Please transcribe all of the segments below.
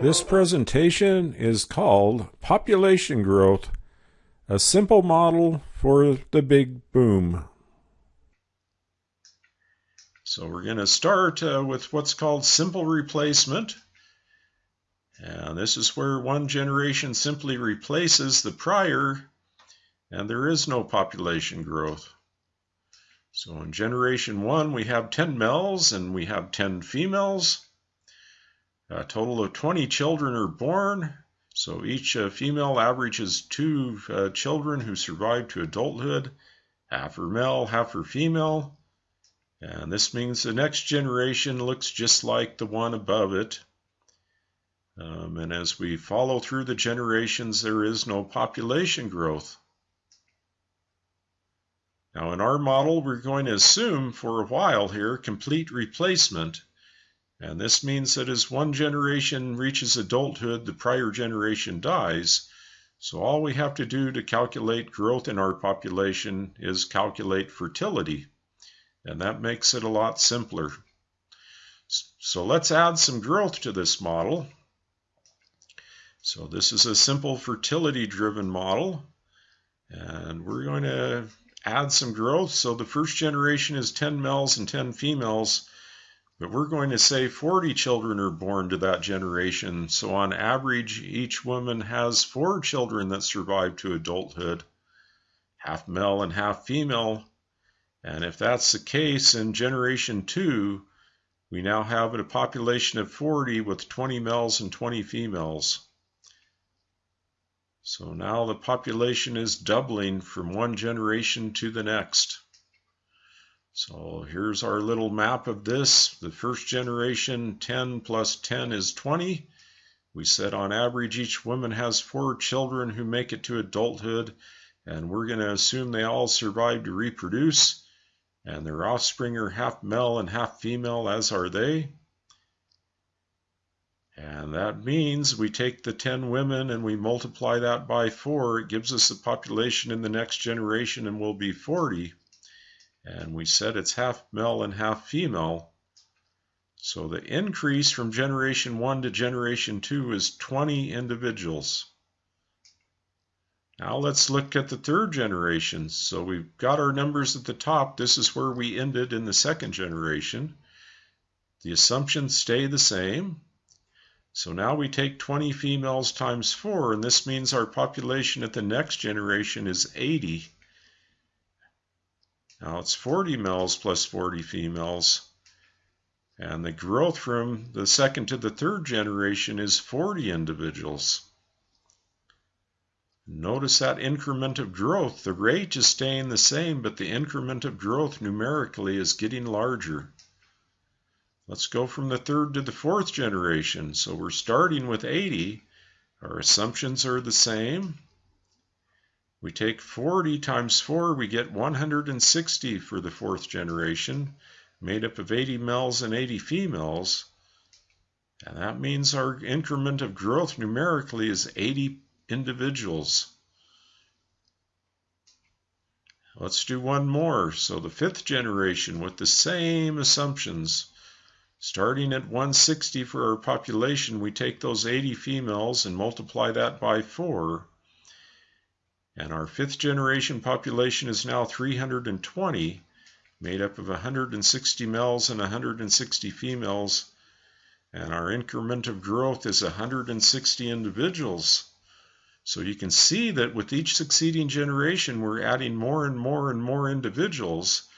This presentation is called Population Growth, a simple model for the big boom. So we're going to start uh, with what's called simple replacement. And this is where one generation simply replaces the prior and there is no population growth. So in generation one, we have 10 males and we have 10 females. A total of 20 children are born. So each uh, female averages two uh, children who survive to adulthood. Half are male, half are female. And this means the next generation looks just like the one above it. Um, and as we follow through the generations, there is no population growth. Now in our model, we're going to assume for a while here complete replacement. And this means that as one generation reaches adulthood, the prior generation dies. So all we have to do to calculate growth in our population is calculate fertility. And that makes it a lot simpler. So let's add some growth to this model. So this is a simple fertility driven model. And we're going to add some growth. So the first generation is 10 males and 10 females. But we're going to say 40 children are born to that generation. So on average, each woman has four children that survive to adulthood, half male and half female. And if that's the case in generation two, we now have a population of 40 with 20 males and 20 females. So now the population is doubling from one generation to the next. So here's our little map of this. The first generation, 10 plus 10 is 20. We said on average each woman has four children who make it to adulthood, and we're going to assume they all survive to reproduce, and their offspring are half male and half female, as are they. And that means we take the 10 women and we multiply that by 4. It gives us the population in the next generation and will be 40. And we said it's half male and half female. So the increase from generation 1 to generation 2 is 20 individuals. Now let's look at the third generation. So we've got our numbers at the top. This is where we ended in the second generation. The assumptions stay the same. So now we take 20 females times 4, and this means our population at the next generation is 80. Now it's 40 males plus 40 females. And the growth from the second to the third generation is 40 individuals. Notice that increment of growth. The rate is staying the same, but the increment of growth numerically is getting larger. Let's go from the third to the fourth generation. So we're starting with 80. Our assumptions are the same. We take 40 times 4, we get 160 for the fourth generation, made up of 80 males and 80 females. And that means our increment of growth numerically is 80 individuals. Let's do one more. So the fifth generation with the same assumptions. Starting at 160 for our population, we take those 80 females and multiply that by 4. And our fifth generation population is now 320, made up of 160 males and 160 females. And our increment of growth is 160 individuals. So you can see that with each succeeding generation, we're adding more and more and more individuals.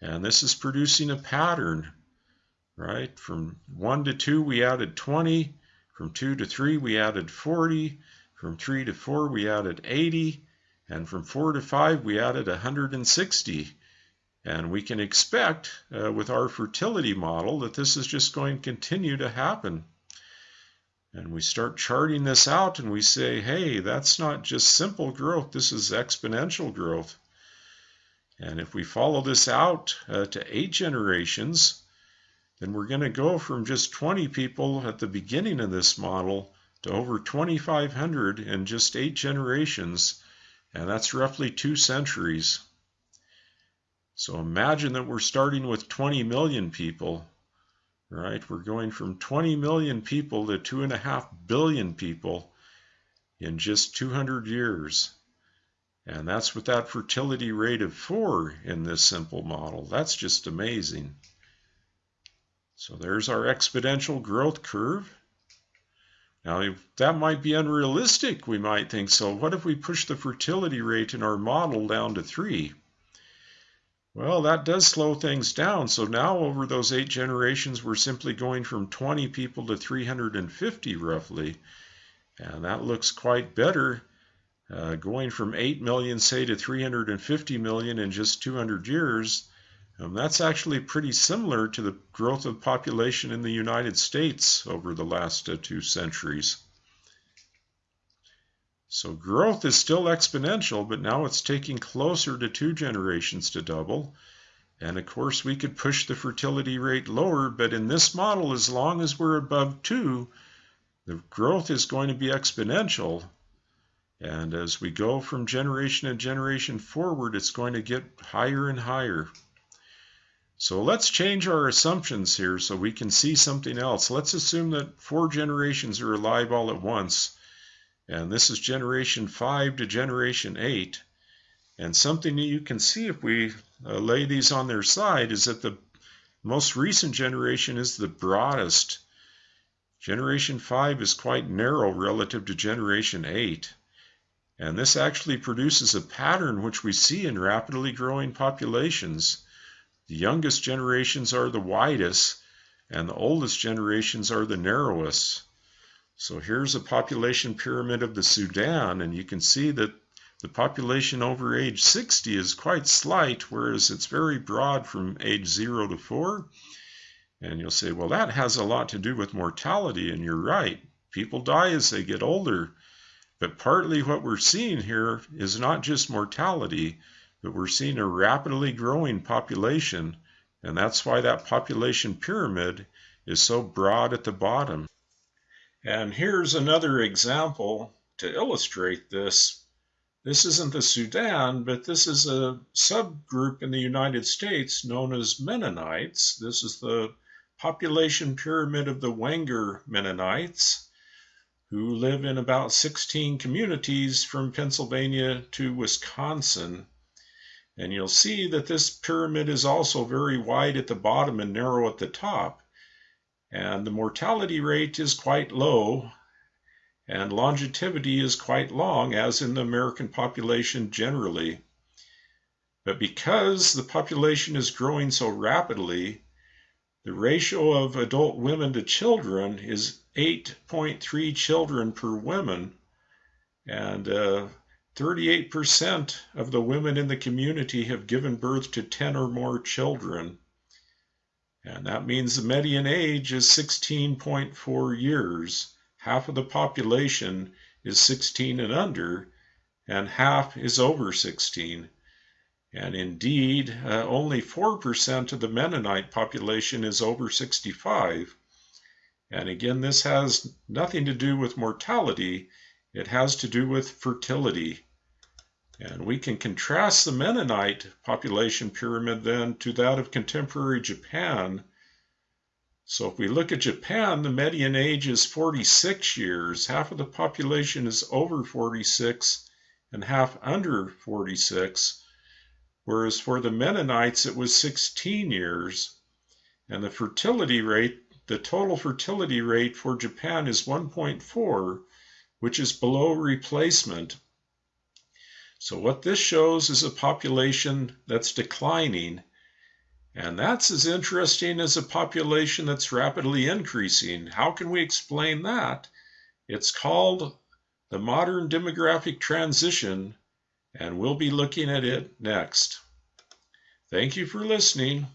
And this is producing a pattern, right? From 1 to 2, we added 20. From 2 to 3, we added 40. From 3 to 4, we added 80. And from 4 to 5, we added 160. And we can expect uh, with our fertility model that this is just going to continue to happen. And we start charting this out and we say, hey, that's not just simple growth, this is exponential growth. And if we follow this out uh, to eight generations, then we're going to go from just 20 people at the beginning of this model to over 2,500 in just eight generations and that's roughly two centuries. So imagine that we're starting with 20 million people, right? We're going from 20 million people to 2.5 billion people in just 200 years. And that's with that fertility rate of 4 in this simple model. That's just amazing. So there's our exponential growth curve. Now, that might be unrealistic, we might think. So what if we push the fertility rate in our model down to 3? Well, that does slow things down. So now over those eight generations, we're simply going from 20 people to 350 roughly. And that looks quite better. Uh, going from 8 million, say, to 350 million in just 200 years, um, that's actually pretty similar to the growth of population in the United States over the last uh, two centuries. So growth is still exponential, but now it's taking closer to two generations to double. And of course, we could push the fertility rate lower, but in this model, as long as we're above two, the growth is going to be exponential. And as we go from generation to generation forward, it's going to get higher and higher. So let's change our assumptions here so we can see something else. Let's assume that four generations are alive all at once. And this is generation 5 to generation 8. And something that you can see if we uh, lay these on their side is that the most recent generation is the broadest. Generation 5 is quite narrow relative to generation 8. And this actually produces a pattern which we see in rapidly growing populations. The youngest generations are the widest, and the oldest generations are the narrowest. So here's a population pyramid of the Sudan, and you can see that the population over age 60 is quite slight, whereas it's very broad from age 0 to 4. And you'll say, well, that has a lot to do with mortality, and you're right. People die as they get older. But partly what we're seeing here is not just mortality, but we're seeing a rapidly growing population, and that's why that population pyramid is so broad at the bottom. And here's another example to illustrate this. This isn't the Sudan, but this is a subgroup in the United States known as Mennonites. This is the population pyramid of the Wenger Mennonites, who live in about 16 communities from Pennsylvania to Wisconsin. And you'll see that this pyramid is also very wide at the bottom and narrow at the top. And the mortality rate is quite low, and longevity is quite long, as in the American population generally. But because the population is growing so rapidly, the ratio of adult women to children is 8.3 children per woman, and uh, 38% of the women in the community have given birth to 10 or more children. And that means the median age is 16.4 years. Half of the population is 16 and under, and half is over 16. And indeed, uh, only 4% of the Mennonite population is over 65. And again, this has nothing to do with mortality, it has to do with fertility. And we can contrast the Mennonite population pyramid then to that of contemporary Japan. So if we look at Japan, the median age is 46 years. Half of the population is over 46 and half under 46. Whereas for the Mennonites, it was 16 years. And the fertility rate, the total fertility rate for Japan is 1.4 which is below replacement. So what this shows is a population that's declining, and that's as interesting as a population that's rapidly increasing. How can we explain that? It's called the modern demographic transition, and we'll be looking at it next. Thank you for listening.